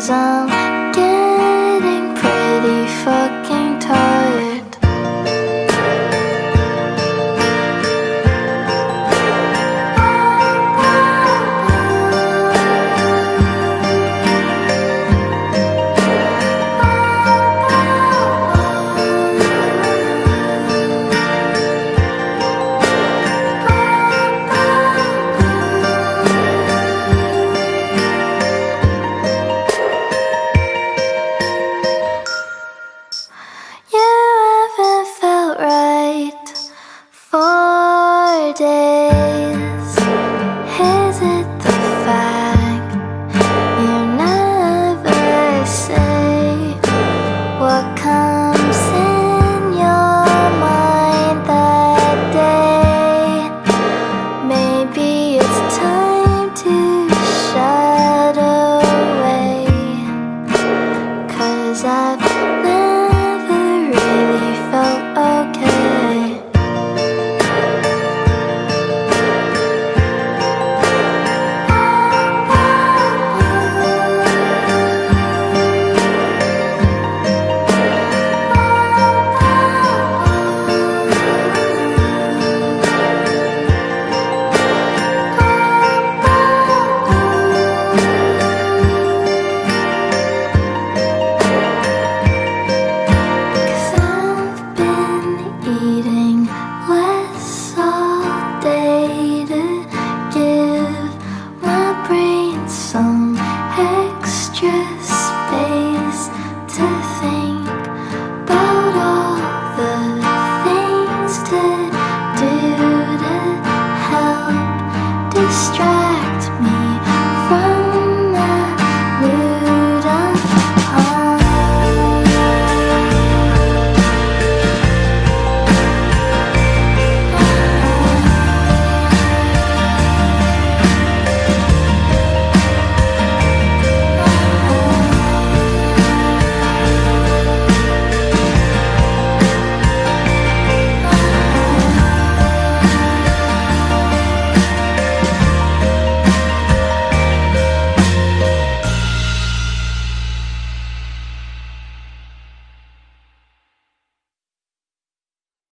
走 all day. to think